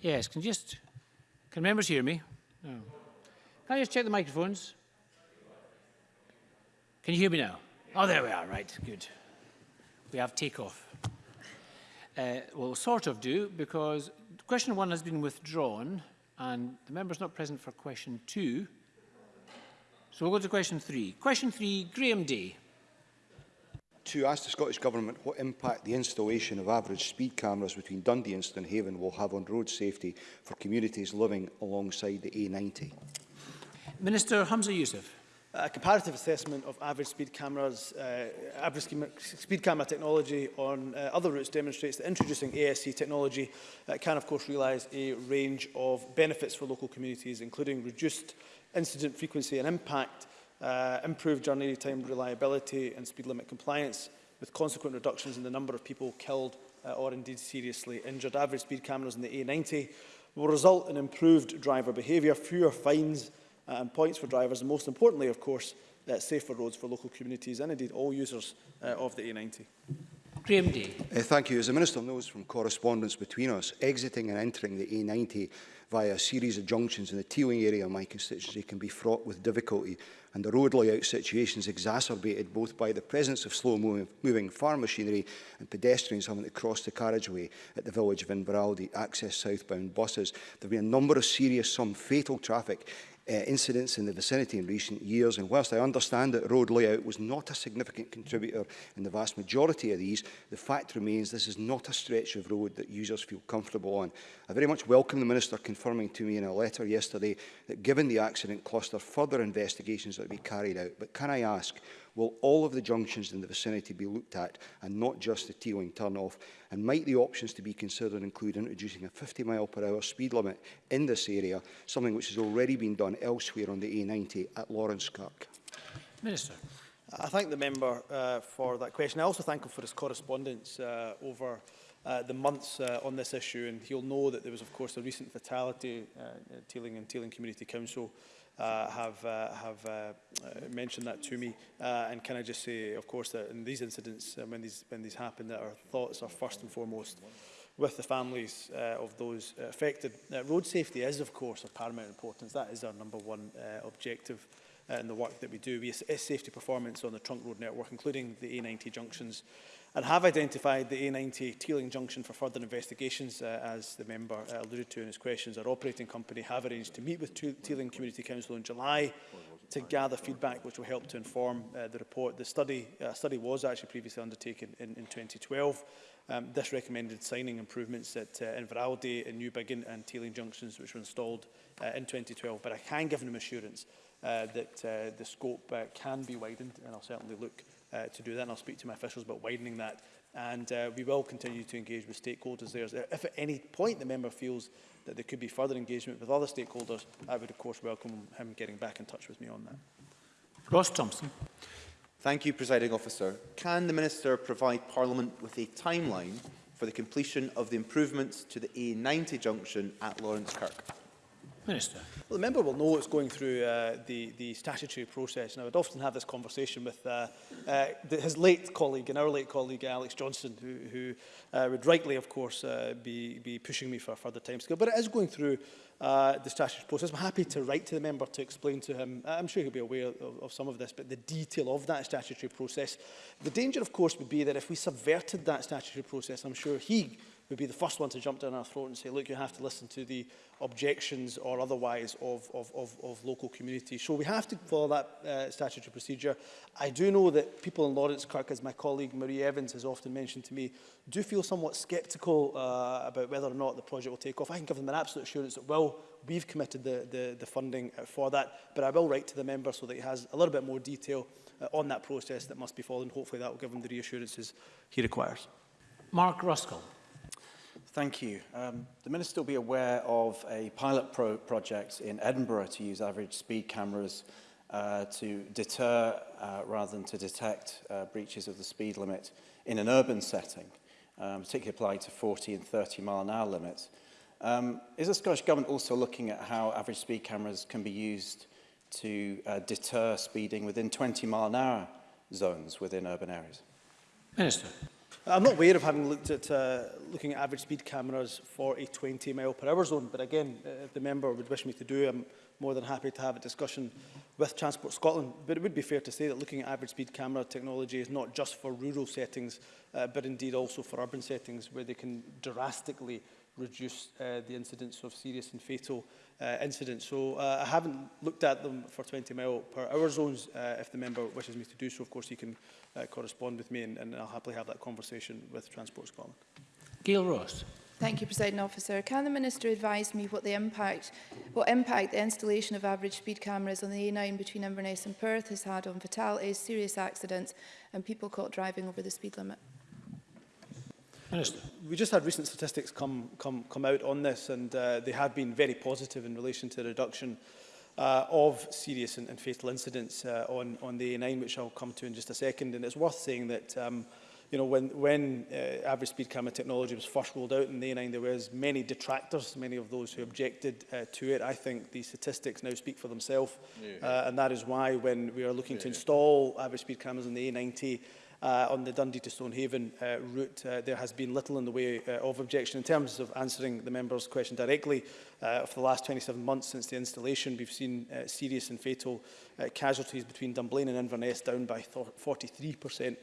Yes, can you just, can members hear me? No. Can I just check the microphones? Can you hear me now? Oh, there we are, right, good. We have takeoff. Uh, well, sort of do, because question one has been withdrawn and the member's not present for question two. So we'll go to question three. Question three, Graham Day. To ask the Scottish Government what impact the installation of average speed cameras between Dundee and Stonehaven will have on road safety for communities living alongside the A90. Minister Hamza Youssef a comparative assessment of average speed cameras, uh, average speed camera technology on uh, other routes demonstrates that introducing ASC technology uh, can of course realize a range of benefits for local communities, including reduced incident frequency and impact, uh, improved journey time reliability and speed limit compliance, with consequent reductions in the number of people killed uh, or indeed seriously injured. Average speed cameras in the A90 will result in improved driver behavior fewer fines, uh, and points for drivers, and most importantly, of course, uh, safer roads for local communities and indeed all users uh, of the A90. Graham Day. Uh, thank you. As the Minister knows from correspondence between us, exiting and entering the A90 via a series of junctions in the Teeling area of my constituency can be fraught with difficulty and the road layout situation is exacerbated both by the presence of slow moving, farm machinery and pedestrians having to cross the carriageway at the village of Inveraldy, access southbound buses. There have been a number of serious, some fatal traffic uh, incidents in the vicinity in recent years. And whilst I understand that road layout was not a significant contributor in the vast majority of these, the fact remains this is not a stretch of road that users feel comfortable on. I very much welcome the Minister confirming to me in a letter yesterday that given the accident cluster, further investigations are to be carried out. But can I ask, Will all of the junctions in the vicinity be looked at and not just the T-wing turn-off? And might the options to be considered include introducing a 50 mile per hour speed limit in this area, something which has already been done elsewhere on the A90 at Lawrence Kirk? Minister. I thank the member uh, for that question. I also thank him for his correspondence uh, over uh, the months uh, on this issue and he'll know that there was of course a recent fatality uh, at Teeling and Teeling Community Council uh, have uh, have uh, uh, mentioned that to me. Uh, and can I just say, of course, that in these incidents, uh, when these when these happen, that our thoughts are first and foremost with the families uh, of those affected. Uh, road safety is, of course, of paramount importance. That is our number one uh, objective uh, in the work that we do. We assess safety performance on the trunk road network, including the A90 junctions, and have identified the A90 Teeling Junction for further investigations, uh, as the member uh, alluded to in his questions. Our operating company have arranged to meet with Teeling Community Council in July to gather feedback which will help to inform uh, the report. The study, uh, study was actually previously undertaken in, in 2012. Um, this recommended signing improvements at uh, Inveraldi and New and Teeling Junctions which were installed uh, in 2012 but I can give them assurance uh, that uh, the scope uh, can be widened and I'll certainly look uh, to do that. And I'll speak to my officials about widening that. And uh, we will continue to engage with stakeholders there. Uh, if at any point the member feels that there could be further engagement with other stakeholders, I would, of course, welcome him getting back in touch with me on that. Ross Thompson. Thank you, Presiding Officer. Can the Minister provide Parliament with a timeline for the completion of the improvements to the A90 junction at Lawrence Kirk? Minister. Well, the member will know it's going through uh, the, the statutory process. And I would often have this conversation with uh, uh, the, his late colleague and our late colleague, Alex Johnson, who, who uh, would rightly, of course, uh, be, be pushing me for a further scale. But it is going through uh, the statutory process. I'm happy to write to the member to explain to him. Uh, I'm sure he'll be aware of, of some of this, but the detail of that statutory process. The danger, of course, would be that if we subverted that statutory process, I'm sure he would be the first one to jump down our throat and say, look, you have to listen to the objections or otherwise of, of, of, of local communities. So we have to follow that uh, statutory procedure. I do know that people in Lawrence Kirk, as my colleague Marie Evans has often mentioned to me, do feel somewhat sceptical uh, about whether or not the project will take off. I can give them an absolute assurance it will. We've committed the, the, the funding uh, for that, but I will write to the member so that he has a little bit more detail uh, on that process that must be followed. Hopefully that will give him the reassurances he requires. Mark Ruskell. Thank you. Um, the Minister will be aware of a pilot pro project in Edinburgh to use average speed cameras uh, to deter uh, rather than to detect uh, breaches of the speed limit in an urban setting, um, particularly applied to 40 and 30 mile an hour limits. Um, is the Scottish Government also looking at how average speed cameras can be used to uh, deter speeding within 20 mile an hour zones within urban areas? Minister. I'm not aware of having looked at uh, looking at average speed cameras for a 20 mile per hour zone, but again, uh, if the member would wish me to do, I'm more than happy to have a discussion with Transport Scotland. But it would be fair to say that looking at average speed camera technology is not just for rural settings, uh, but indeed also for urban settings where they can drastically reduce uh, the incidence of serious and fatal uh, incidents. So uh, I haven't looked at them for 20 mile per hour zones. Uh, if the member wishes me to do so, of course, he can uh, correspond with me and, and I'll happily have that conversation with Transport Scotland. Gail Ross. Thank you, President Officer. Can the Minister advise me what the impact, what impact the installation of average speed cameras on the A9 between Inverness and Perth has had on fatalities, serious accidents and people caught driving over the speed limit? Minister. We just had recent statistics come, come, come out on this and uh, they have been very positive in relation to the reduction uh, of serious and, and fatal incidents uh, on, on the A9, which I'll come to in just a second. And it's worth saying that um, you know, when, when uh, average speed camera technology was first rolled out in the A9, there was many detractors, many of those who objected uh, to it. I think the statistics now speak for themselves, yeah. uh, and that is why when we are looking yeah. to install average speed cameras in the A90, uh, on the Dundee to Stonehaven uh, route, uh, there has been little in the way uh, of objection. In terms of answering the member's question directly, uh, for the last 27 months since the installation, we've seen uh, serious and fatal uh, casualties between Dunblane and Inverness down by 43%. Mm.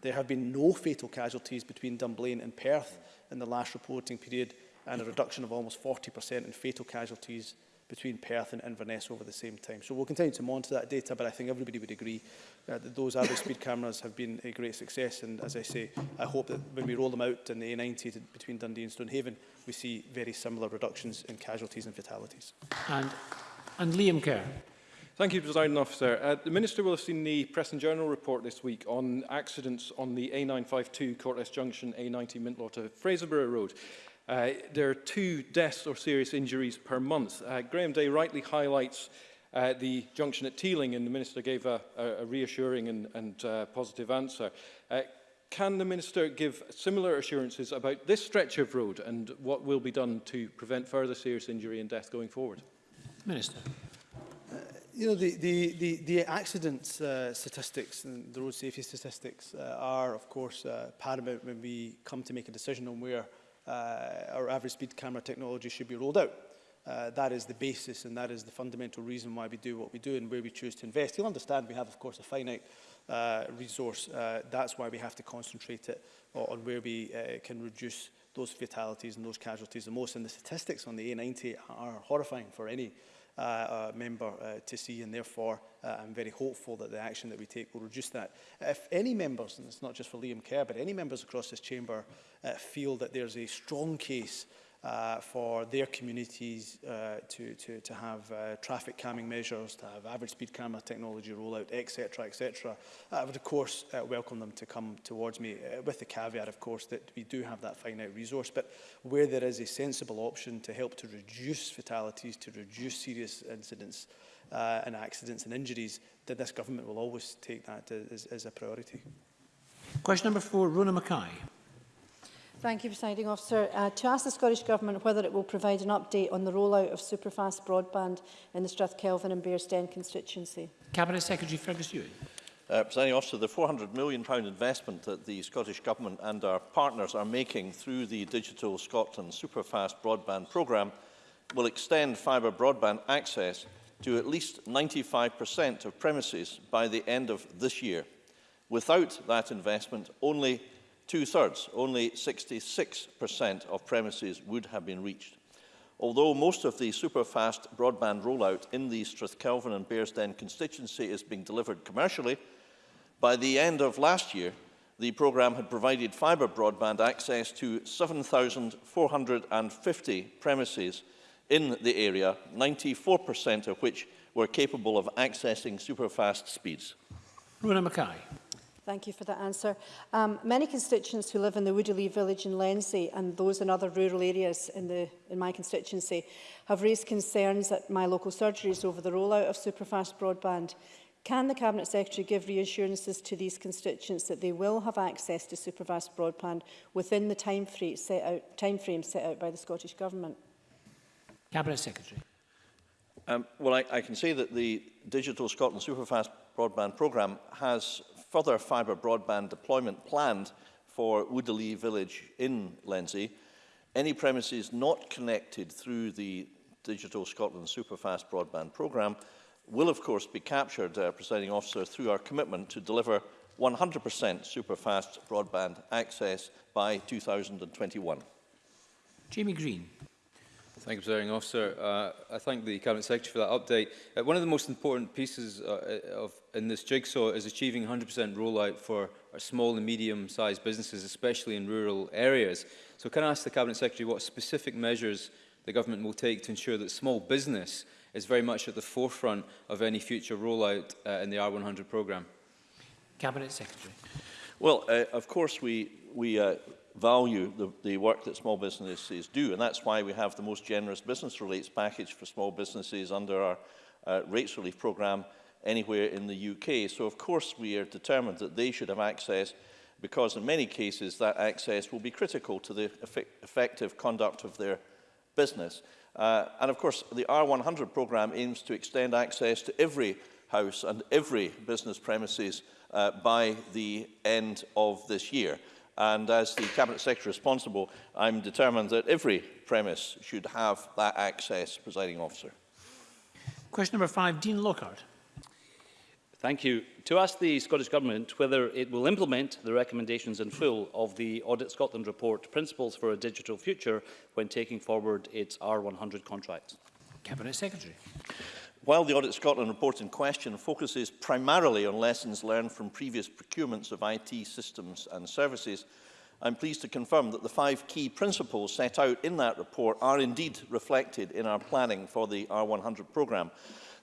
There have been no fatal casualties between Dunblane and Perth in the last reporting period and a reduction of almost 40% in fatal casualties between Perth and Inverness over the same time. So we'll continue to monitor that data, but I think everybody would agree uh, that those average speed cameras have been a great success. And as I say, I hope that when we roll them out in the A90 to, between Dundee and Stonehaven, we see very similar reductions in casualties and fatalities. And, and Liam Kerr. Thank you, President Officer. Uh, the Minister will have seen the Press and Journal report this week on accidents on the A952 Cortes Junction A90 Mintlaw to Fraserburgh Road. Uh, there are two deaths or serious injuries per month. Uh, Graham Day rightly highlights uh, the junction at Teeling, and the Minister gave a, a reassuring and, and uh, positive answer. Uh, can the Minister give similar assurances about this stretch of road and what will be done to prevent further serious injury and death going forward? Minister. Uh, you know, the, the, the, the accident uh, statistics and the road safety statistics uh, are, of course, uh, paramount when we come to make a decision on where uh, our average speed camera technology should be rolled out. Uh, that is the basis and that is the fundamental reason why we do what we do and where we choose to invest. You'll understand we have, of course, a finite uh, resource. Uh, that's why we have to concentrate it on where we uh, can reduce those fatalities and those casualties the most. And the statistics on the A90 are horrifying for any uh, Uh, uh, member uh, to see and therefore uh, I'm very hopeful that the action that we take will reduce that. If any members, and it's not just for Liam Kerr, but any members across this chamber uh, feel that there's a strong case uh, for their communities uh, to, to, to have uh, traffic calming measures, to have average speed camera technology rollout, etc, etc. I would, of course, uh, welcome them to come towards me, uh, with the caveat, of course, that we do have that finite resource. But where there is a sensible option to help to reduce fatalities, to reduce serious incidents uh, and accidents and injuries, then this government will always take that as, as a priority. Question number four, Rona Mackay. Thank you, Presiding Officer. Uh, to ask the Scottish Government whether it will provide an update on the rollout of superfast broadband in the Strathkelvin and Bearsden constituency. Cabinet Secretary Fergus Ewing. Uh, Presiding Officer, the £400 million investment that the Scottish Government and our partners are making through the Digital Scotland Superfast Broadband Programme will extend fibre broadband access to at least 95% of premises by the end of this year. Without that investment, only two-thirds, only 66% of premises would have been reached. Although most of the super-fast broadband rollout in the Strathkelvin and Bearsden constituency is being delivered commercially, by the end of last year, the programme had provided fibre broadband access to 7,450 premises in the area, 94% of which were capable of accessing superfast speeds. Runa Mackay. Thank you for that answer. Um, many constituents who live in the Woodley village in Lensley and those in other rural areas in, the, in my constituency have raised concerns at my local surgeries over the rollout of superfast broadband. Can the Cabinet Secretary give reassurances to these constituents that they will have access to superfast broadband within the time frame set out, time frame set out by the Scottish Government? Cabinet Secretary. Um, well, I, I can say that the Digital Scotland Superfast Broadband Programme has further fibre broadband deployment planned for Woodley Village in Lenzie, any premises not connected through the Digital Scotland Superfast Broadband Programme will of course be captured, uh, presiding officer, through our commitment to deliver 100% superfast broadband access by 2021. Jamie Green. Thank you, Presiding Officer. Uh, I thank the Cabinet Secretary for that update. Uh, one of the most important pieces uh, uh of, in this jigsaw is achieving 100% rollout for our small and medium-sized businesses, especially in rural areas. So can I ask the Cabinet Secretary what specific measures the government will take to ensure that small business is very much at the forefront of any future rollout uh, in the R100 programme? Cabinet Secretary. Well, uh, of course, we, we uh, value the, the work that small businesses do. And that's why we have the most generous business relates package for small businesses under our uh, rates relief programme anywhere in the UK. So of course we are determined that they should have access because in many cases that access will be critical to the effect effective conduct of their business. Uh, and of course the R100 programme aims to extend access to every house and every business premises uh, by the end of this year. And as the Cabinet Secretary responsible, I'm determined that every premise should have that access, presiding officer. Question number five, Dean Lockhart. Thank you. To ask the Scottish Government whether it will implement the recommendations in full of the Audit Scotland report Principles for a Digital Future when taking forward its R100 contract. Cabinet Secretary. While the Audit Scotland report in question focuses primarily on lessons learned from previous procurements of IT systems and services, I'm pleased to confirm that the five key principles set out in that report are indeed reflected in our planning for the R100 programme.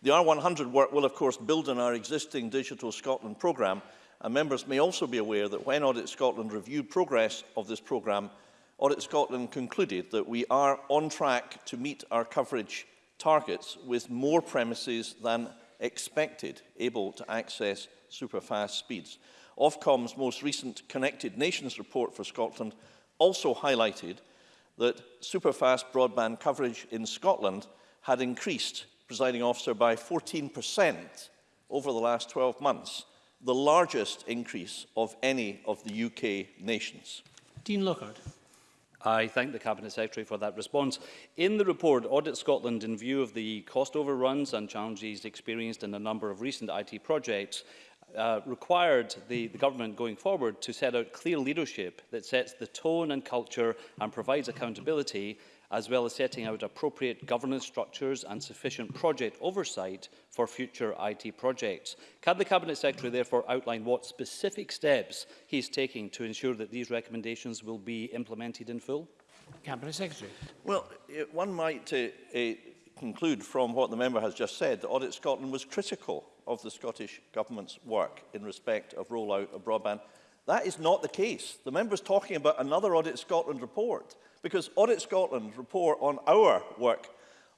The R100 work will of course build on our existing Digital Scotland programme and members may also be aware that when Audit Scotland reviewed progress of this programme, Audit Scotland concluded that we are on track to meet our coverage targets with more premises than expected able to access superfast speeds. Ofcom's most recent Connected Nations report for Scotland also highlighted that superfast broadband coverage in Scotland had increased, presiding officer, by 14% over the last 12 months, the largest increase of any of the UK nations. Dean Lockhart. I thank the Cabinet Secretary for that response. In the report, Audit Scotland, in view of the cost overruns and challenges experienced in a number of recent IT projects, uh, required the, the government going forward to set out clear leadership that sets the tone and culture and provides accountability as well as setting out appropriate governance structures and sufficient project oversight for future IT projects. Can the Cabinet Secretary therefore outline what specific steps he is taking to ensure that these recommendations will be implemented in full? Cabinet Secretary. Well, eh, one might uh, uh, conclude from what the member has just said that Audit Scotland was critical of the Scottish Government's work in respect of rollout of broadband That is not the case. The member is talking about another Audit Scotland report because Audit Scotland's report on our work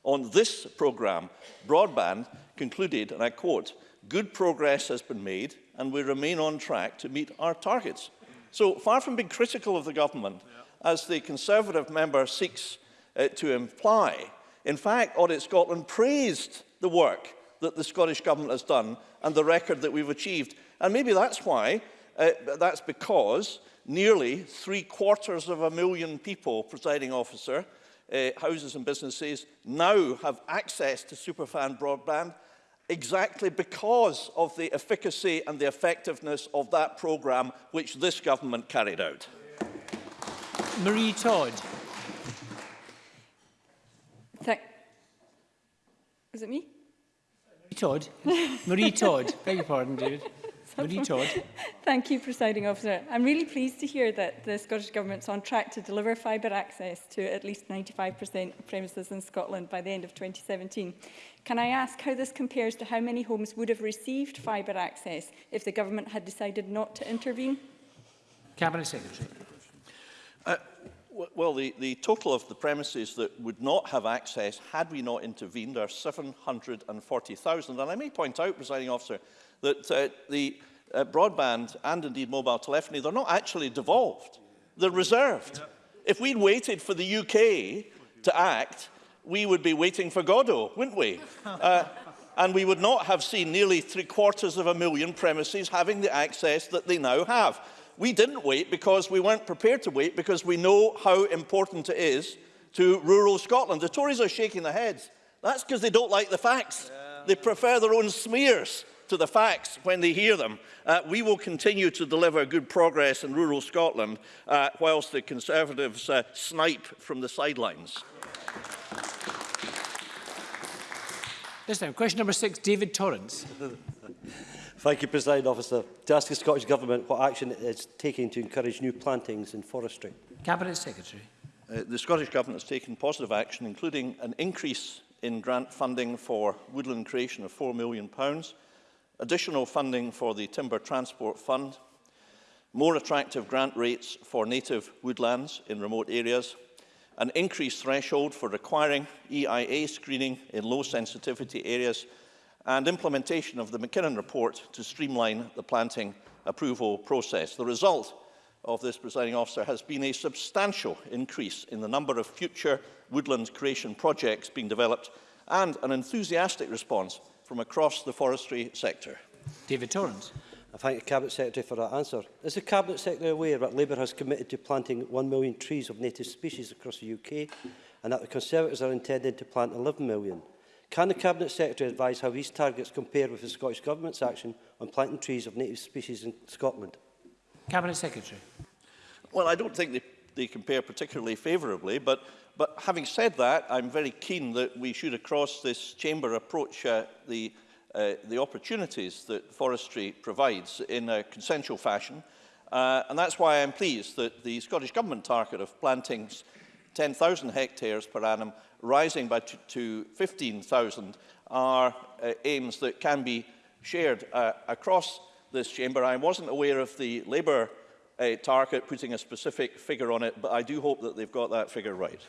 on this programme, broadband, concluded, and I quote, good progress has been made and we remain on track to meet our targets. So far from being critical of the government, yeah. as the Conservative member seeks uh, to imply, in fact, Audit Scotland praised the work that the Scottish Government has done and the record that we've achieved. And maybe that's why Uh, that's because nearly three quarters of a million people, presiding officer, uh, houses and businesses now have access to superfan broadband exactly because of the efficacy and the effectiveness of that programme which this government carried out. Marie Todd. Thank Is it me? Marie Todd. Marie Todd. Beg your pardon, David. Marie Todd. Thank you, Presiding Officer. I'm really pleased to hear that the Scottish Government's on track to deliver fibre access to at least 95% of premises in Scotland by the end of 2017. Can I ask how this compares to how many homes would have received fibre access if the Government had decided not to intervene? Cabinet Secretary. Uh, well, the, the total of the premises that would not have access had we not intervened are 740,000. And I may point out, presiding officer, that uh, the uh, broadband and indeed mobile telephony, they're not actually devolved, they're reserved. If we'd waited for the UK to act, we would be waiting for Godot, wouldn't we? Uh, and we would not have seen nearly three quarters of a million premises having the access that they now have. We didn't wait because we weren't prepared to wait because we know how important it is to rural Scotland. The Tories are shaking their heads. That's because they don't like the facts. Yeah. They prefer their own smears to the facts when they hear them, uh, we will continue to deliver good progress in rural Scotland uh, whilst the Conservatives uh, snipe from the sidelines. This time, question number six, David Torrance. Thank you, President Officer. To ask the Scottish Government what action it is taking to encourage new plantings in forestry. Cabinet Secretary. Uh, the Scottish Government has taken positive action, including an increase in grant funding for woodland creation of £4 million, pounds, additional funding for the Timber Transport Fund, more attractive grant rates for native woodlands in remote areas, an increased threshold for requiring EIA screening in low sensitivity areas and implementation of the McKinnon report to streamline the planting approval process. The result of this presiding officer has been a substantial increase in the number of future woodland creation projects being developed and an enthusiastic response from across the forestry sector? David Torrance. I thank the Cabinet Secretary for that answer. Is the Cabinet Secretary aware that Labour has committed to planting 1 million trees of native species across the UK and that the Conservatives are intending to plant 11 million? Can the Cabinet Secretary advise how these targets compare with the Scottish Government's action on planting trees of native species in Scotland? Cabinet Secretary. Well, I don't think they, they compare particularly favourably, but But having said that, I'm very keen that we should across this chamber approach uh, the, uh, the opportunities that forestry provides in a consensual fashion. Uh, and that's why I'm pleased that the Scottish Government target of planting 10,000 hectares per annum, rising by to 15,000, are uh, aims that can be shared uh, across this chamber. I wasn't aware of the Labour a target, putting a specific figure on it, but I do hope that they've got that figure right.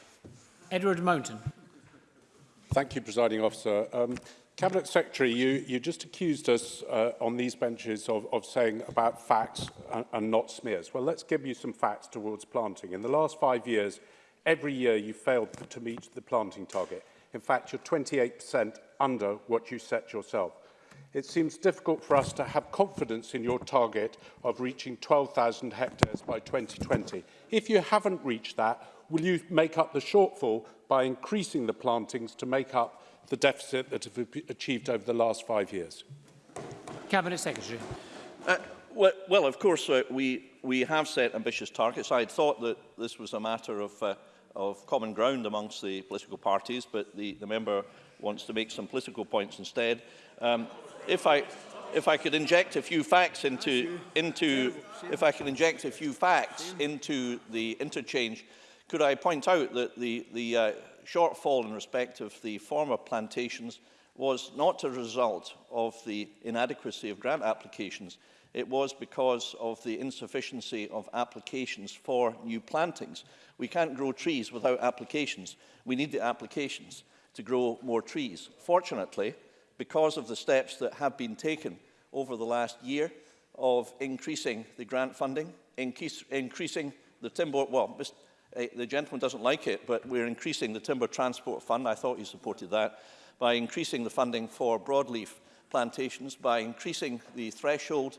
Edward Mountain. Thank you, Presiding Officer. Um, Cabinet Secretary, you, you just accused us uh, on these benches of, of saying about facts and, and not smears. Well, let's give you some facts towards planting. In the last five years, every year you failed to meet the planting target. In fact, you're 28% under what you set yourself. it seems difficult for us to have confidence in your target of reaching 12,000 hectares by 2020. If you haven't reached that, will you make up the shortfall by increasing the plantings to make up the deficit that have achieved over the last five years? Cabinet Secretary. Uh, well, well, of course, uh, we, we have set ambitious targets. I had thought that this was a matter of, uh, of common ground amongst the political parties, but the, the member wants to make some political points instead. Um, if I if I could inject a few facts into into if I could inject a few facts into the interchange, could I point out that the the uh, shortfall in respect of the former plantations was not a result of the inadequacy of grant applications. It was because of the insufficiency of applications for new plantings. We can't grow trees without applications. We need the applications to grow more trees. Fortunately, because of the steps that have been taken over the last year of increasing the grant funding, increase, increasing the timber, well, eh, the gentleman doesn't like it, but we're increasing the timber transport fund, I thought he supported that, by increasing the funding for broadleaf plantations, by increasing the threshold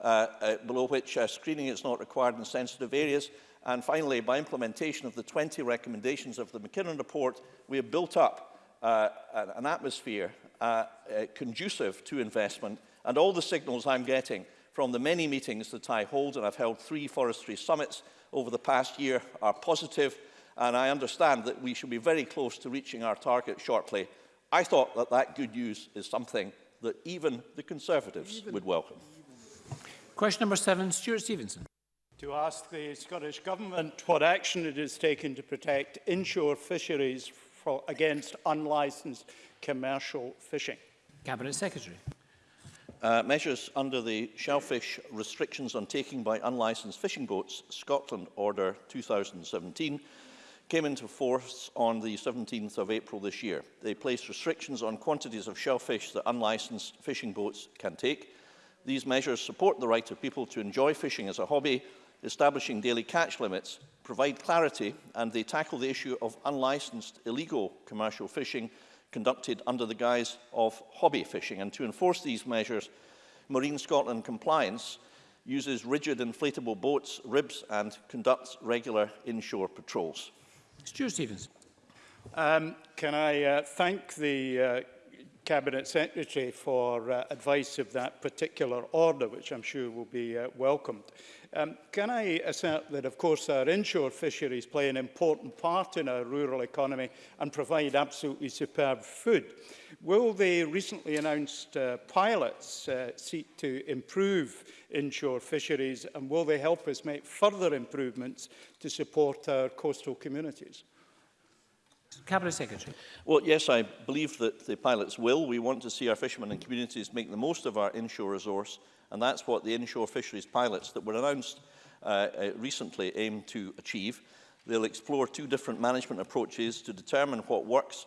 uh, uh, below which uh, screening is not required in sensitive areas, and finally, by implementation of the 20 recommendations of the McKinnon report, we have built up uh, an atmosphere uh, uh, conducive to investment and all the signals I'm getting from the many meetings that I hold, and I've held three forestry summits over the past year, are positive, and I understand that we should be very close to reaching our target shortly. I thought that that good news is something that even the Conservatives even, would welcome. Question number seven, Stuart Stevenson. To ask the Scottish Government what action it has taken to protect inshore fisheries against unlicensed commercial fishing? Cabinet Secretary. Uh, measures under the shellfish restrictions on taking by unlicensed fishing boats Scotland Order 2017 came into force on the 17th of April this year. They place restrictions on quantities of shellfish that unlicensed fishing boats can take. These measures support the right of people to enjoy fishing as a hobby, establishing daily catch limits provide clarity and they tackle the issue of unlicensed illegal commercial fishing conducted under the guise of hobby fishing. And to enforce these measures, Marine Scotland Compliance uses rigid inflatable boats, ribs and conducts regular inshore patrols. Stuart Stevens. Um, can I uh, thank the uh, Cabinet Secretary for uh, advice of that particular order, which I'm sure will be uh, welcomed. Um, can I assert that, of course, our inshore fisheries play an important part in our rural economy and provide absolutely superb food? Will the recently announced uh, pilots uh, seek to improve inshore fisheries and will they help us make further improvements to support our coastal communities? Cabinet Secretary. Well, yes, I believe that the pilots will. We want to see our fishermen and communities make the most of our inshore resource, and that's what the inshore fisheries pilots that were announced uh, uh, recently aim to achieve. They'll explore two different management approaches to determine what works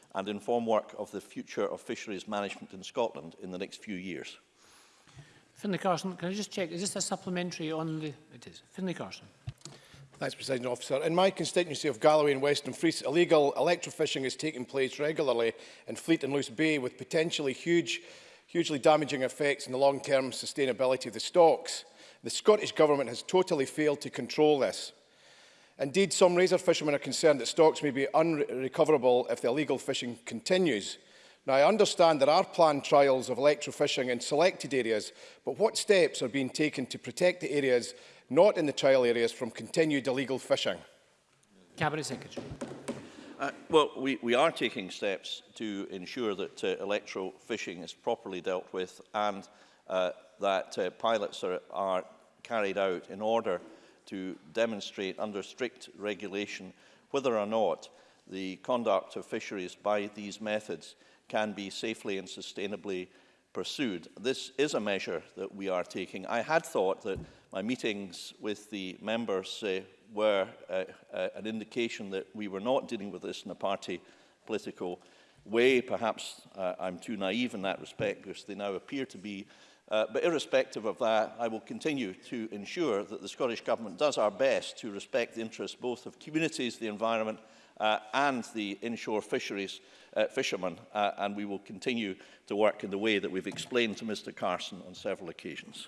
and inform work of the future of fisheries management in Scotland in the next few years. Finlay Carson, can I just check, is this a supplementary on the... It is. Finlay Carson. Thanks, President Officer. In my constituency of Galloway and Western Frees, illegal electrofishing is taking place regularly in Fleet and Loose Bay with potentially huge, hugely damaging effects on the long-term sustainability of the stocks. The Scottish Government has totally failed to control this. Indeed, some razor fishermen are concerned that stocks may be unrecoverable if the illegal fishing continues. Now, I understand there are planned trials of electrofishing in selected areas, but what steps are being taken to protect the areas not in the trial areas from continued illegal fishing? Cabinet Secretary. Uh, well, we, we are taking steps to ensure that uh, electoral fishing is properly dealt with and uh, that uh, pilots are, are carried out in order to demonstrate under strict regulation whether or not the conduct of fisheries by these methods can be safely and sustainably pursued. This is a measure that we are taking. I had thought that my meetings with the members uh, were uh, uh, an indication that we were not dealing with this in a party political way. Perhaps uh, I'm too naive in that respect because they now appear to be. Uh, but irrespective of that, I will continue to ensure that the Scottish Government does our best to respect the interests both of communities, the environment, uh, and the inshore fisheries uh, fishermen, uh, and we will continue to work in the way that we've explained to Mr Carson on several occasions.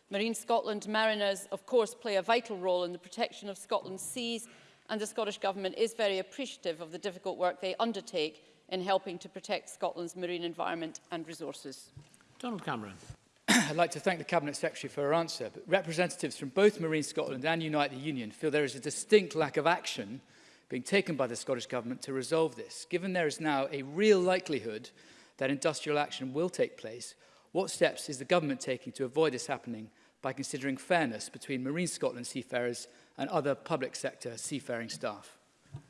Marine Scotland mariners, of course, play a vital role in the protection of Scotland's seas and the Scottish Government is very appreciative of the difficult work they undertake in helping to protect Scotland's marine environment and resources. Donald Cameron. I'd like to thank the Cabinet Secretary for her answer, but representatives from both Marine Scotland and Unite the Union feel there is a distinct lack of action being taken by the Scottish Government to resolve this? Given there is now a real likelihood that industrial action will take place, what steps is the Government taking to avoid this happening by considering fairness between Marine Scotland seafarers and other public sector seafaring staff?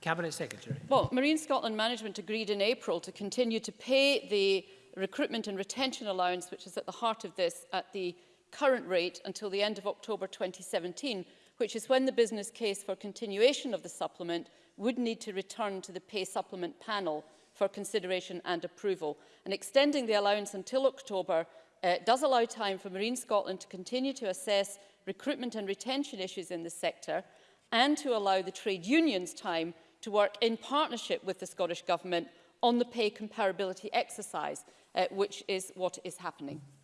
Cabinet Secretary. Well, Marine Scotland Management agreed in April to continue to pay the recruitment and retention allowance, which is at the heart of this, at the current rate until the end of October 2017, which is when the business case for continuation of the supplement would need to return to the pay supplement panel for consideration and approval. And extending the allowance until October uh, does allow time for Marine Scotland to continue to assess recruitment and retention issues in the sector and to allow the trade unions time to work in partnership with the Scottish Government on the pay comparability exercise, uh, which is what is happening.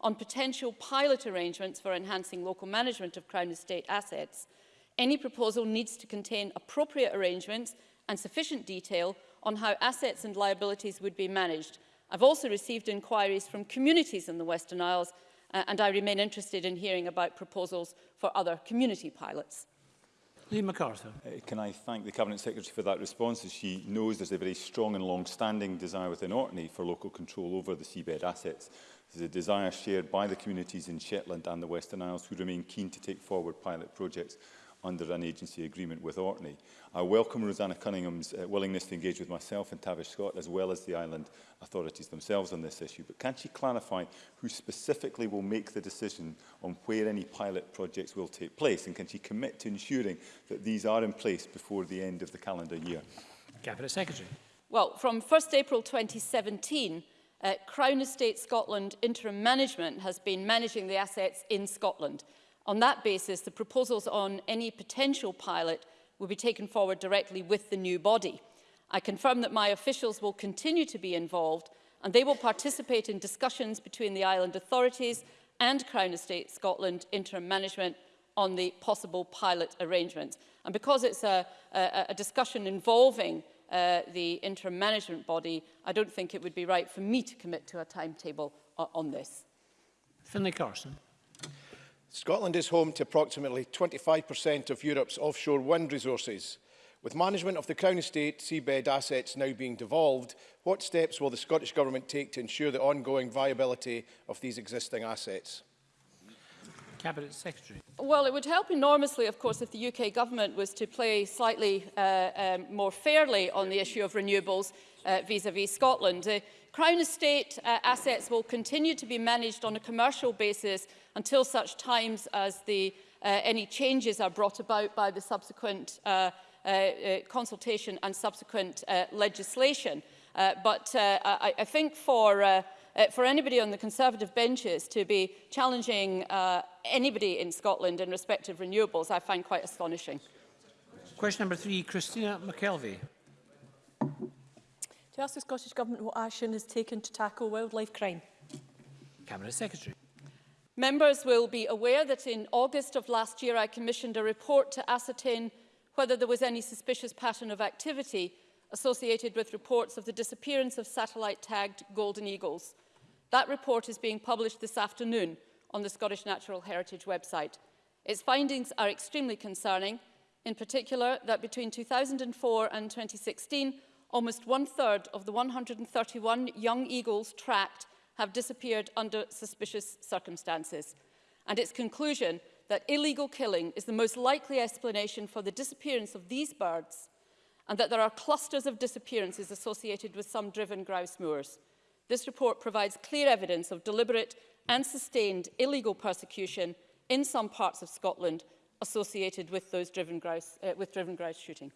on potential pilot arrangements for enhancing local management of Crown Estate assets any proposal needs to contain appropriate arrangements and sufficient detail on how assets and liabilities would be managed. I've also received inquiries from communities in the Western Isles uh, and I remain interested in hearing about proposals for other community pilots. Lee MacArthur. Uh, can I thank the Cabinet Secretary for that response as she knows there's a very strong and long-standing desire within Orkney for local control over the seabed assets. There's a desire shared by the communities in Shetland and the Western Isles who remain keen to take forward pilot projects under an agency agreement with Orkney. I welcome Rosanna Cunningham's uh, willingness to engage with myself and Tavish Scott, as well as the island authorities themselves on this issue, but can she clarify who specifically will make the decision on where any pilot projects will take place, and can she commit to ensuring that these are in place before the end of the calendar year? Cabinet Secretary. Well, from 1st April 2017, uh, Crown Estate Scotland Interim Management has been managing the assets in Scotland. On that basis, the proposals on any potential pilot will be taken forward directly with the new body. I confirm that my officials will continue to be involved and they will participate in discussions between the island authorities and Crown Estate Scotland interim management on the possible pilot arrangements. And because it's a, a, a discussion involving uh, the interim management body, I don't think it would be right for me to commit to a timetable on this. Finlay Carson. Scotland is home to approximately 25% of Europe's offshore wind resources. With management of the Crown Estate seabed assets now being devolved, what steps will the Scottish Government take to ensure the ongoing viability of these existing assets? Cabinet Secretary. Well, it would help enormously, of course, if the UK government was to play slightly uh, um, more fairly on the issue of renewables vis-à-vis uh, -vis Scotland. Uh, Crown Estate uh, assets will continue to be managed on a commercial basis until such times as the, uh, any changes are brought about by the subsequent uh, uh, uh, consultation and subsequent uh, legislation. Uh, but uh, I, I think for, uh, uh, for anybody on the Conservative benches to be challenging uh, anybody in Scotland in respect of renewables, I find quite astonishing. Question number three, Christina McKelvey. To ask the Scottish Government what action has taken to tackle wildlife crime. Cabinet Secretary. Members will be aware that in August of last year I commissioned a report to ascertain whether there was any suspicious pattern of activity associated with reports of the disappearance of satellite-tagged golden eagles. That report is being published this afternoon on the Scottish Natural Heritage website. Its findings are extremely concerning, in particular that between 2004 and 2016, almost one-third of the 131 young eagles tracked have disappeared under suspicious circumstances. And its conclusion that illegal killing is the most likely explanation for the disappearance of these birds and that there are clusters of disappearances associated with some driven grouse moors. This report provides clear evidence of deliberate and sustained illegal persecution in some parts of Scotland associated with those driven grouse, uh, with driven grouse shooting.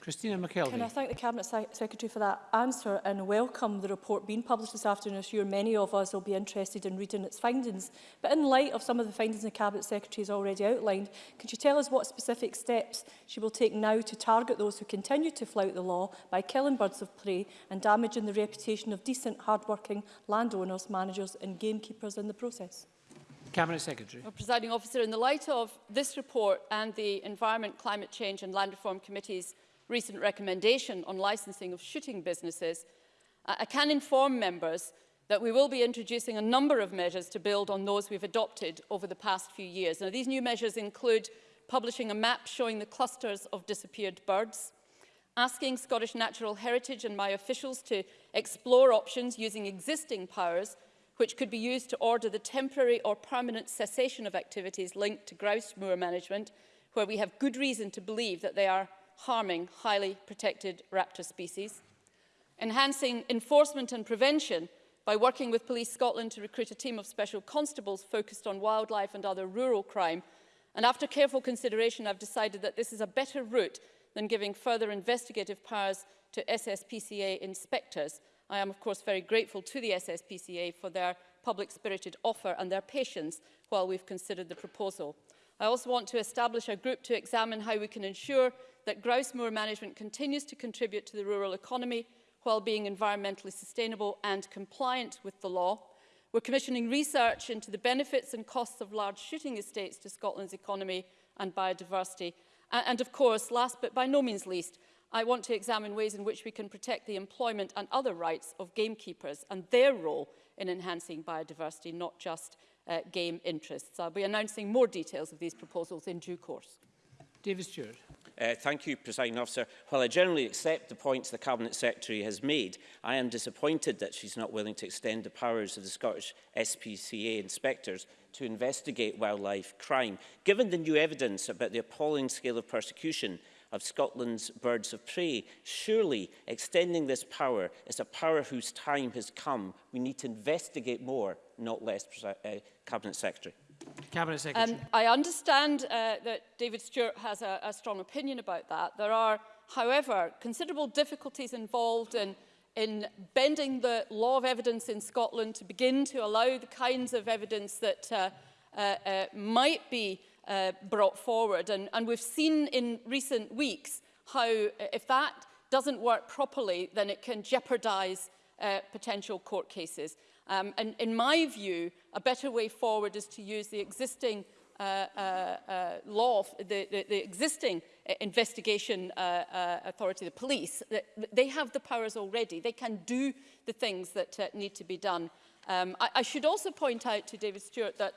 Christina McKelvey. Can I thank the Cabinet Secretary for that answer and welcome the report being published this afternoon. I'm sure many of us will be interested in reading its findings. But in light of some of the findings the Cabinet Secretary has already outlined, can you tell us what specific steps she will take now to target those who continue to flout the law by killing birds of prey and damaging the reputation of decent, hard-working landowners, managers and gamekeepers in the process? Cabinet Secretary. Well, Presiding Officer, in the light of this report and the Environment, Climate Change and Land Reform Committee's recent recommendation on licensing of shooting businesses, uh, I can inform members that we will be introducing a number of measures to build on those we've adopted over the past few years. Now, these new measures include publishing a map showing the clusters of disappeared birds, asking Scottish Natural Heritage and my officials to explore options using existing powers which could be used to order the temporary or permanent cessation of activities linked to grouse moor management, where we have good reason to believe that they are harming highly protected raptor species, enhancing enforcement and prevention by working with Police Scotland to recruit a team of special constables focused on wildlife and other rural crime. And after careful consideration, I've decided that this is a better route than giving further investigative powers to SSPCA inspectors. I am, of course, very grateful to the SSPCA for their public-spirited offer and their patience while we've considered the proposal. I also want to establish a group to examine how we can ensure that grouse moor management continues to contribute to the rural economy while being environmentally sustainable and compliant with the law. We're commissioning research into the benefits and costs of large shooting estates to Scotland's economy and biodiversity. And, of course, last but by no means least, I want to examine ways in which we can protect the employment and other rights of gamekeepers and their role in enhancing biodiversity, not just uh, game interests. I'll be announcing more details of these proposals in due course. David Stewart. Uh, thank you, Presiding Officer. While I generally accept the points the Cabinet Secretary has made, I am disappointed that she's not willing to extend the powers of the Scottish SPCA inspectors to investigate wildlife crime. Given the new evidence about the appalling scale of persecution of Scotland's birds of prey, surely extending this power is a power whose time has come. We need to investigate more, not less, uh, Cabinet Secretary. Cabinet um, Secretary. Um, I understand uh, that David Stewart has a, a strong opinion about that. There are, however, considerable difficulties involved in, in bending the law of evidence in Scotland to begin to allow the kinds of evidence that uh, uh, uh, might be uh, brought forward. And, and we've seen in recent weeks how if that doesn't work properly, then it can jeopardise uh, potential court cases. Um, and in my view, a better way forward is to use the existing uh, uh, uh, law, the, the, the existing uh, investigation uh, uh, authority, the police, they have the powers already. They can do the things that uh, need to be done. Um, I, I should also point out to David Stewart that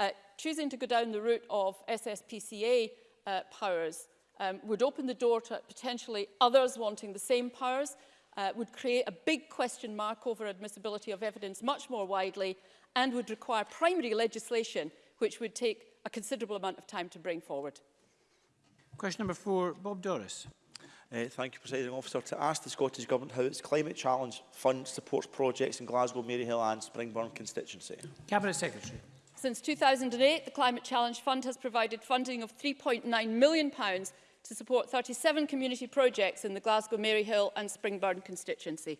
uh, choosing to go down the route of SSPCA uh, powers um, would open the door to potentially others wanting the same powers uh, would create a big question mark over admissibility of evidence much more widely and would require primary legislation which would take a considerable amount of time to bring forward. Question number four, Bob Doris. Uh, thank you, President Officer. To ask the Scottish Government how its Climate Challenge Fund supports projects in Glasgow, Maryhill and Springburn constituency. Cabinet Secretary. Since 2008, the Climate Challenge Fund has provided funding of £3.9 million pounds to support 37 community projects in the Glasgow, Maryhill and Springburn constituency.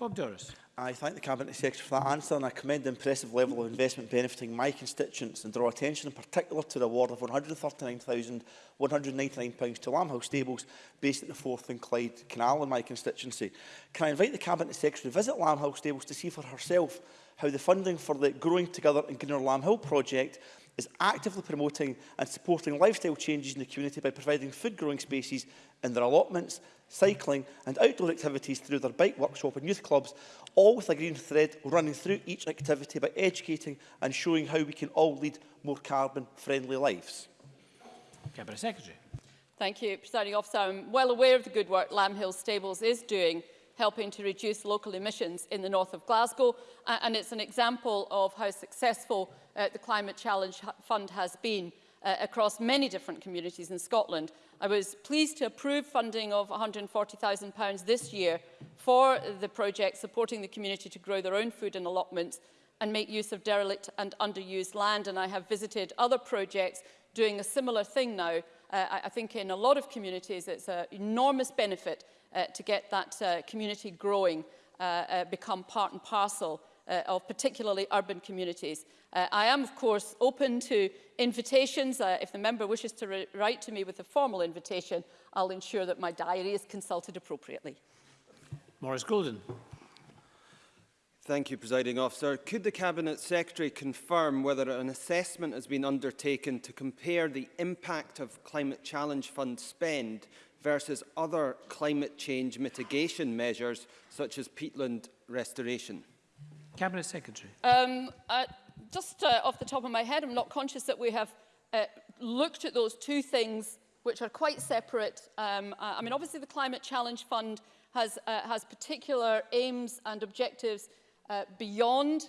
Bob Doris. I thank the Cabinet Secretary for that answer and I commend the impressive level of investment benefiting my constituents and draw attention in particular to the award of £139,199 to Lamhill Stables based at the Forth and Clyde Canal in my constituency. Can I invite the Cabinet Secretary to visit Lamhill Stables to see for herself how the funding for the Growing Together in Greener Lamhill project is actively promoting and supporting lifestyle changes in the community by providing food growing spaces in their allotments, cycling and outdoor activities through their bike workshop and youth clubs, all with a green thread running through each activity by educating and showing how we can all lead more carbon-friendly lives. Cabinet Secretary. Thank you, Presiding Officer. I'm well aware of the good work Lamb Hill Stables is doing helping to reduce local emissions in the north of Glasgow. Uh, and it's an example of how successful uh, the Climate Challenge Fund has been uh, across many different communities in Scotland. I was pleased to approve funding of £140,000 this year for the project supporting the community to grow their own food and allotments and make use of derelict and underused land. And I have visited other projects doing a similar thing now Uh, I, I think in a lot of communities it's an enormous benefit uh, to get that uh, community growing, uh, uh, become part and parcel uh, of particularly urban communities. Uh, I am, of course, open to invitations. Uh, if the member wishes to write to me with a formal invitation, I'll ensure that my diary is consulted appropriately. Maurice Golden. Thank you, Presiding Officer. Could the Cabinet Secretary confirm whether an assessment has been undertaken to compare the impact of Climate Challenge Fund spend versus other climate change mitigation measures, such as peatland restoration? Cabinet Secretary. Um, uh, just uh, off the top of my head, I'm not conscious that we have uh, looked at those two things, which are quite separate. Um, I mean, obviously, the Climate Challenge Fund has, uh, has particular aims and objectives uh, beyond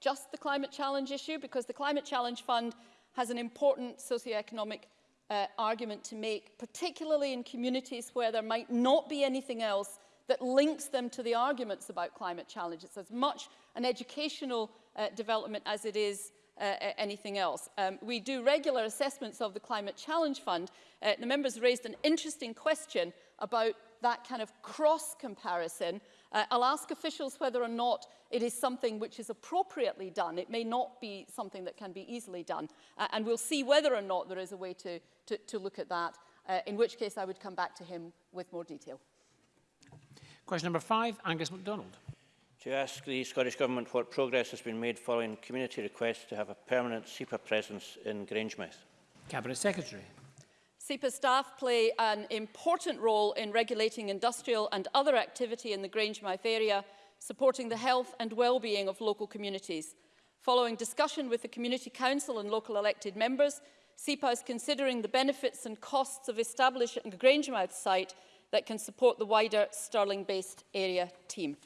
just the climate challenge issue because the Climate Challenge Fund has an important socio-economic uh, argument to make, particularly in communities where there might not be anything else that links them to the arguments about climate challenge. It's as much an educational uh, development as it is uh, anything else. Um, we do regular assessments of the Climate Challenge Fund. Uh, the members raised an interesting question about that kind of cross comparison Uh, I'll ask officials whether or not it is something which is appropriately done. It may not be something that can be easily done. Uh, and we'll see whether or not there is a way to, to, to look at that, uh, in which case I would come back to him with more detail. Question number five, Angus MacDonald. To ask the Scottish Government what progress has been made following community requests to have a permanent SEPA presence in Grangemouth. Cabinet Secretary. SEPA staff play an important role in regulating industrial and other activity in the Grangemouth area, supporting the health and well-being of local communities. Following discussion with the Community Council and local elected members, SEPA is considering the benefits and costs of establishing a Grangemouth site that can support the wider Stirling-based area team.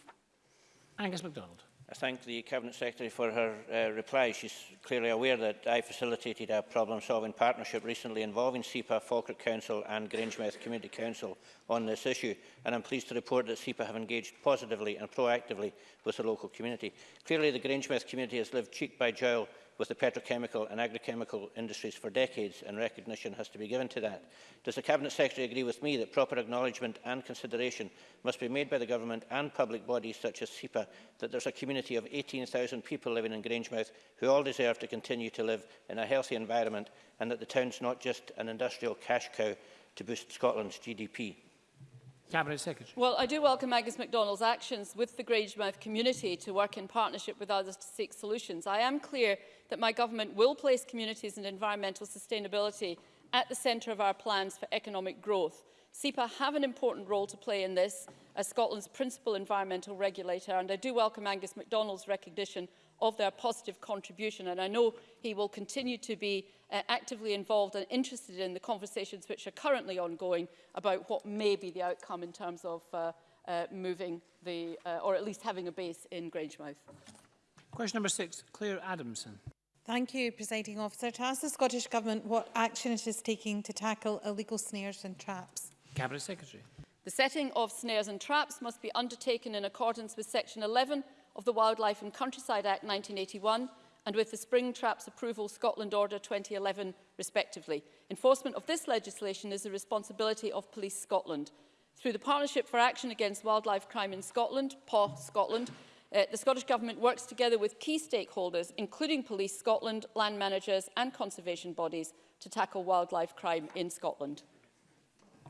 Angus MacDonald. I thank the Cabinet Secretary for her uh, reply. She's clearly aware that I facilitated a problem-solving partnership recently involving SEPA, Falkirk Council and Grangemouth Community Council on this issue, and I'm pleased to report that SEPA have engaged positively and proactively with the local community. Clearly, the Grangemouth community has lived cheek by jowl with the petrochemical and agrochemical industries for decades, and recognition has to be given to that. Does the Cabinet Secretary agree with me that proper acknowledgement and consideration must be made by the Government and public bodies such as SEPA that there's a community of 18,000 people living in Grangemouth who all deserve to continue to live in a healthy environment and that the town's not just an industrial cash cow to boost Scotland's GDP? Cabinet Secretary. Well, I do welcome Angus MacDonald's actions with the Grangemouth community to work in partnership with others to seek solutions. I am clear that my government will place communities and environmental sustainability at the centre of our plans for economic growth. SEPA have an important role to play in this as Scotland's principal environmental regulator and I do welcome Angus MacDonald's recognition of their positive contribution. And I know he will continue to be uh, actively involved and interested in the conversations which are currently ongoing about what may be the outcome in terms of uh, uh, moving the, uh, or at least having a base in Grangemouth. Question number six, Claire Adamson. Thank you, Presiding Officer. To ask the Scottish Government what action it is taking to tackle illegal snares and traps. Cabinet Secretary. The setting of snares and traps must be undertaken in accordance with Section 11 of the Wildlife and Countryside Act 1981 and with the Spring Traps Approval Scotland Order 2011 respectively. Enforcement of this legislation is the responsibility of Police Scotland. Through the Partnership for Action Against Wildlife Crime in Scotland, PAW Scotland, uh, the Scottish Government works together with key stakeholders, including Police Scotland, land managers and conservation bodies, to tackle wildlife crime in Scotland.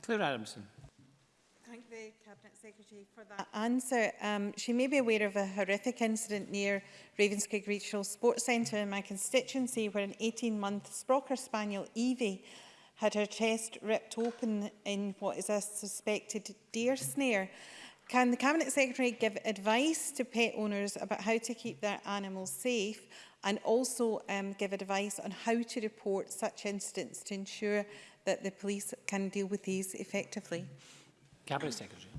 Claire Adamson the Cabinet Secretary for that answer. Um, she may be aware of a horrific incident near Ravenscraig Regional Sports Centre in my constituency where an 18-month Sprocker Spaniel, Evie, had her chest ripped open in what is a suspected deer snare. Can the Cabinet Secretary give advice to pet owners about how to keep their animals safe and also um, give advice on how to report such incidents to ensure that the police can deal with these effectively? Cabinet Secretary.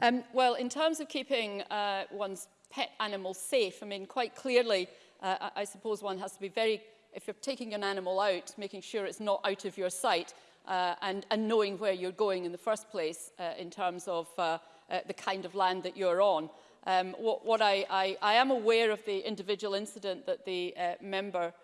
Um, well, in terms of keeping uh, one's pet animal safe, I mean, quite clearly, uh, I, I suppose one has to be very, if you're taking an animal out, making sure it's not out of your sight uh, and, and knowing where you're going in the first place uh, in terms of uh, uh, the kind of land that you're on. Um, what, what I, I, I am aware of the individual incident that the uh, member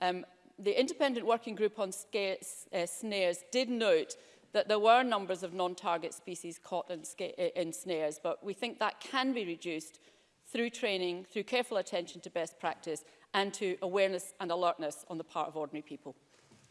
Um, the independent working group on sca uh, snares did note that there were numbers of non-target species caught in, in snares, but we think that can be reduced through training, through careful attention to best practice and to awareness and alertness on the part of ordinary people.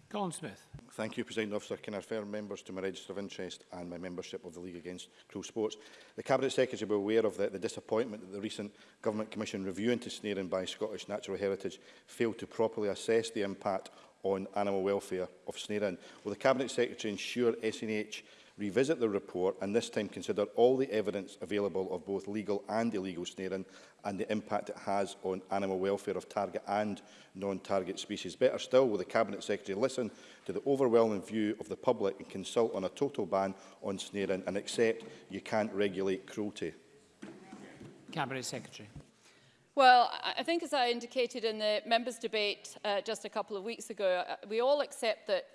Colin Smith. Thank you, President Officer. Can I refer members to my register of interest and my membership of the League Against Cruel Sports? The Cabinet Secretary will be aware of the, the disappointment that the recent Government Commission review into snaring by Scottish Natural Heritage failed to properly assess the impact on animal welfare of Snarein. Will the Cabinet Secretary ensure SNH revisit the report and this time consider all the evidence available of both legal and illegal snaring and the impact it has on animal welfare of target and non-target species. Better still, will the Cabinet Secretary listen to the overwhelming view of the public and consult on a total ban on snaring and accept you can't regulate cruelty? Cabinet Secretary. Well, I think as I indicated in the members' debate uh, just a couple of weeks ago, uh, we all accept that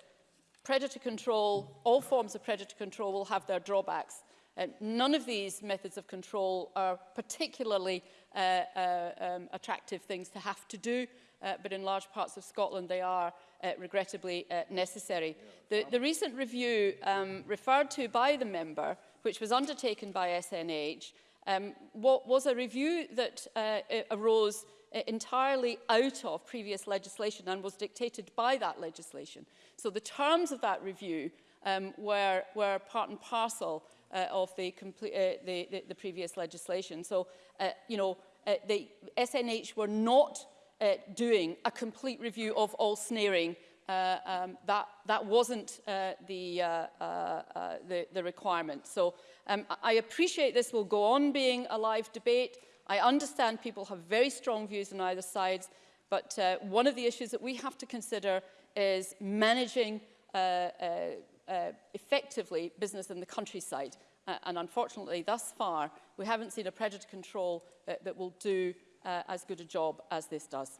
predator control, all forms of predator control will have their drawbacks. Uh, none of these methods of control are particularly uh, uh, um, attractive things to have to do, uh, but in large parts of Scotland they are uh, regrettably uh, necessary. The, the recent review um, referred to by the member, which was undertaken by SNH, Um, what was a review that uh, arose uh, entirely out of previous legislation and was dictated by that legislation. So the terms of that review um, were, were part and parcel uh, of the, complete, uh, the, the, the previous legislation. So, uh, you know, uh, the SNH were not uh, doing a complete review of all snaring uh, um, that, that wasn't uh, the, uh, uh, uh, the, the requirement. So um, I appreciate this will go on being a live debate. I understand people have very strong views on either sides, but uh, one of the issues that we have to consider is managing uh, uh, uh, effectively business in the countryside. Uh, and unfortunately, thus far, we haven't seen a predator control that, uh, that will do uh, as good a job as this does.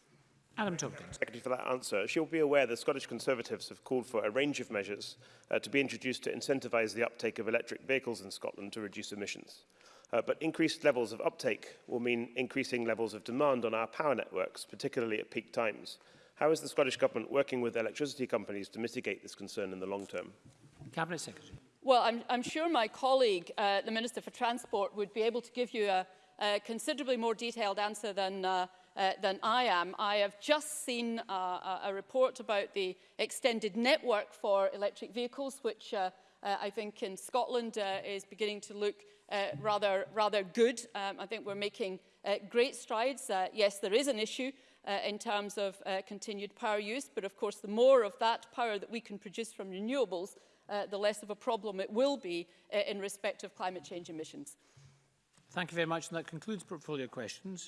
Adam Tompkins. Secretary for that answer. She'll be aware the Scottish Conservatives have called for a range of measures uh, to be introduced to incentivise the uptake of electric vehicles in Scotland to reduce emissions. Uh, but increased levels of uptake will mean increasing levels of demand on our power networks, particularly at peak times. How is the Scottish Government working with electricity companies to mitigate this concern in the long term? Cabinet Secretary. Well, I'm, I'm sure my colleague, uh, the Minister for Transport, would be able to give you a, a considerably more detailed answer than uh, Uh, than I am. I have just seen uh, a report about the extended network for electric vehicles, which uh, uh, I think in Scotland uh, is beginning to look uh, rather, rather good. Um, I think we're making uh, great strides. Uh, yes, there is an issue uh, in terms of uh, continued power use, but of course the more of that power that we can produce from renewables, uh, the less of a problem it will be uh, in respect of climate change emissions. Thank you very much, and that concludes portfolio questions.